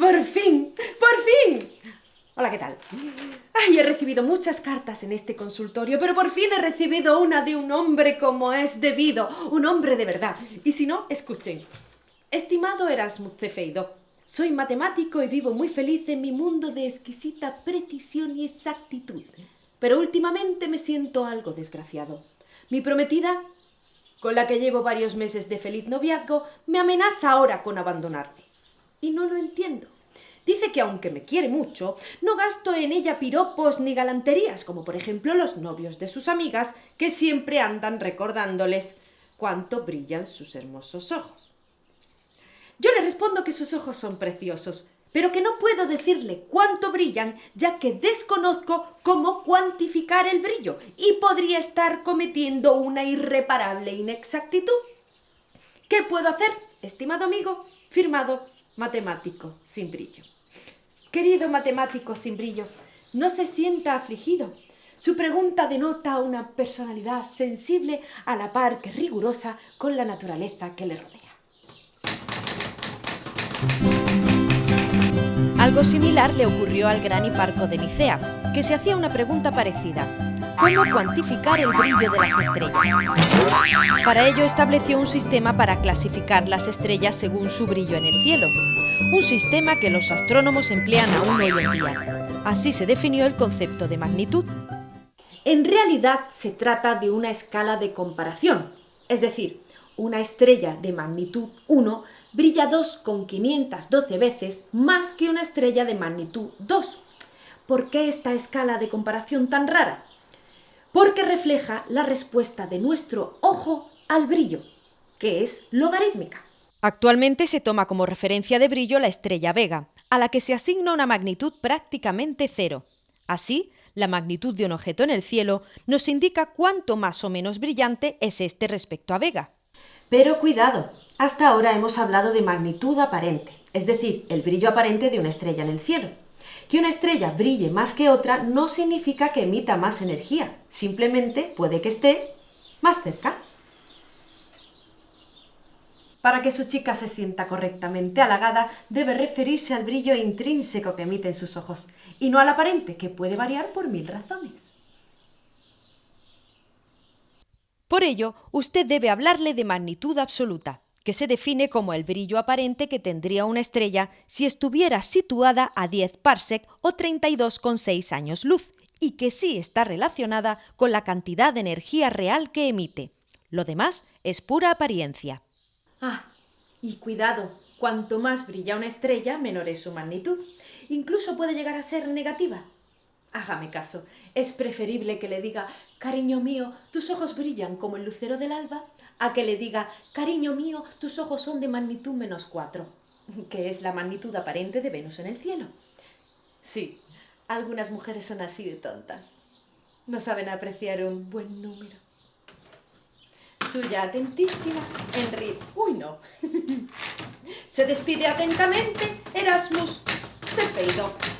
por fin! ¡Por fin! Hola, ¿qué tal? Ay, he recibido muchas cartas en este consultorio, pero por fin he recibido una de un hombre como es debido, un hombre de verdad. Y si no, escuchen. Estimado Erasmus Cefeido, soy matemático y vivo muy feliz en mi mundo de exquisita precisión y exactitud. Pero últimamente me siento algo desgraciado. Mi prometida, con la que llevo varios meses de feliz noviazgo, me amenaza ahora con abandonarme. Y no lo entiendo. Dice que aunque me quiere mucho, no gasto en ella piropos ni galanterías, como por ejemplo los novios de sus amigas, que siempre andan recordándoles cuánto brillan sus hermosos ojos. Yo le respondo que sus ojos son preciosos, pero que no puedo decirle cuánto brillan, ya que desconozco cómo cuantificar el brillo y podría estar cometiendo una irreparable inexactitud. ¿Qué puedo hacer, estimado amigo? Firmado matemático sin brillo. Querido matemático sin brillo, no se sienta afligido. Su pregunta denota una personalidad sensible a la par que rigurosa con la naturaleza que le rodea. Algo similar le ocurrió al gran hiparco de Nicea, que se hacía una pregunta parecida. ¿Cómo cuantificar el brillo de las estrellas? Para ello estableció un sistema para clasificar las estrellas según su brillo en el cielo. Un sistema que los astrónomos emplean aún hoy en día. Así se definió el concepto de magnitud. En realidad se trata de una escala de comparación, es decir, una estrella de magnitud 1 brilla 2,512 veces más que una estrella de magnitud 2. ¿Por qué esta escala de comparación tan rara? Porque refleja la respuesta de nuestro ojo al brillo, que es logarítmica. Actualmente se toma como referencia de brillo la estrella Vega, a la que se asigna una magnitud prácticamente cero. Así, la magnitud de un objeto en el cielo nos indica cuánto más o menos brillante es este respecto a Vega. Pero cuidado, hasta ahora hemos hablado de magnitud aparente, es decir, el brillo aparente de una estrella en el cielo. Que una estrella brille más que otra no significa que emita más energía, simplemente puede que esté más cerca. Para que su chica se sienta correctamente halagada, debe referirse al brillo intrínseco que emiten sus ojos, y no al aparente, que puede variar por mil razones. Por ello, usted debe hablarle de magnitud absoluta, que se define como el brillo aparente que tendría una estrella si estuviera situada a 10 parsec o 32,6 años luz, y que sí está relacionada con la cantidad de energía real que emite. Lo demás es pura apariencia. Ah, y cuidado, cuanto más brilla una estrella, menor es su magnitud. Incluso puede llegar a ser negativa. Hágame caso, es preferible que le diga, cariño mío, tus ojos brillan como el lucero del alba, a que le diga, cariño mío, tus ojos son de magnitud menos cuatro, que es la magnitud aparente de Venus en el cielo. Sí, algunas mujeres son así de tontas. No saben apreciar un buen número. Suya atentísima, Henry. Uy, no. Se despide atentamente Erasmus Cepeido.